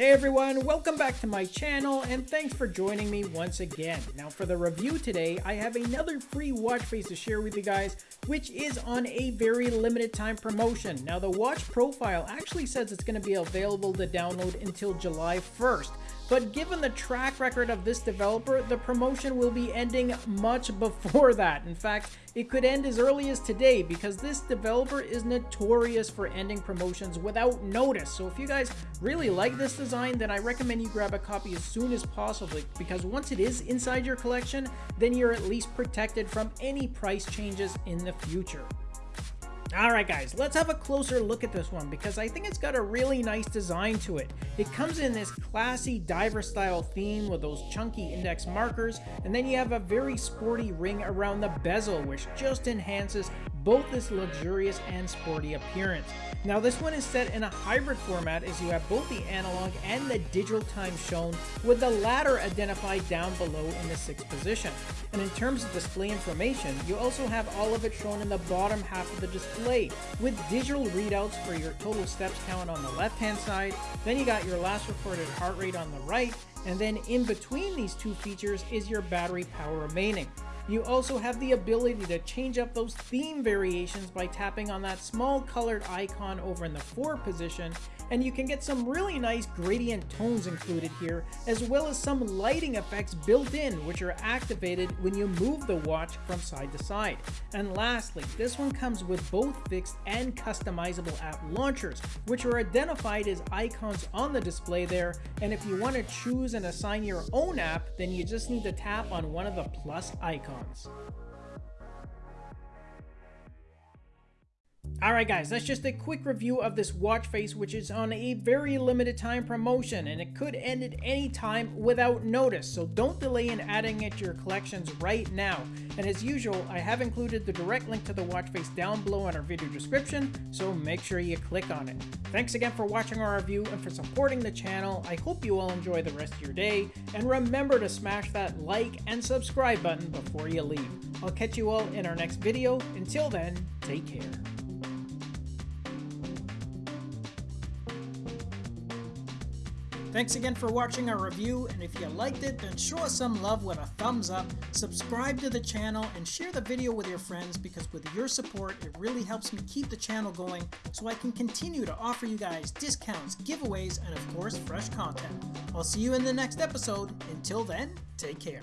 Hey everyone, welcome back to my channel and thanks for joining me once again. Now for the review today, I have another free watch face to share with you guys, which is on a very limited time promotion. Now the watch profile actually says it's going to be available to download until July 1st. But given the track record of this developer, the promotion will be ending much before that. In fact, it could end as early as today because this developer is notorious for ending promotions without notice. So if you guys really like this design, then I recommend you grab a copy as soon as possible because once it is inside your collection, then you're at least protected from any price changes in the future. Alright guys, let's have a closer look at this one because I think it's got a really nice design to it. It comes in this classy diver style theme with those chunky index markers and then you have a very sporty ring around the bezel which just enhances both this luxurious and sporty appearance. Now this one is set in a hybrid format as you have both the analog and the digital time shown with the latter identified down below in the 6th position. And in terms of display information, you also have all of it shown in the bottom half of the display with digital readouts for your total steps count on the left hand side, then you got your last recorded heart rate on the right, and then in between these two features is your battery power remaining. You also have the ability to change up those theme variations by tapping on that small colored icon over in the 4 position and you can get some really nice gradient tones included here, as well as some lighting effects built in which are activated when you move the watch from side to side. And lastly, this one comes with both fixed and customizable app launchers, which are identified as icons on the display there, and if you want to choose and assign your own app, then you just need to tap on one of the plus icons. Alright guys, that's just a quick review of this watch face which is on a very limited time promotion and it could end at any time without notice, so don't delay in adding it to your collections right now. And as usual, I have included the direct link to the watch face down below in our video description, so make sure you click on it. Thanks again for watching our review and for supporting the channel. I hope you all enjoy the rest of your day, and remember to smash that like and subscribe button before you leave. I'll catch you all in our next video. Until then, take care. Thanks again for watching our review, and if you liked it, then show us some love with a thumbs up, subscribe to the channel, and share the video with your friends because with your support, it really helps me keep the channel going so I can continue to offer you guys discounts, giveaways, and of course, fresh content. I'll see you in the next episode. Until then, take care.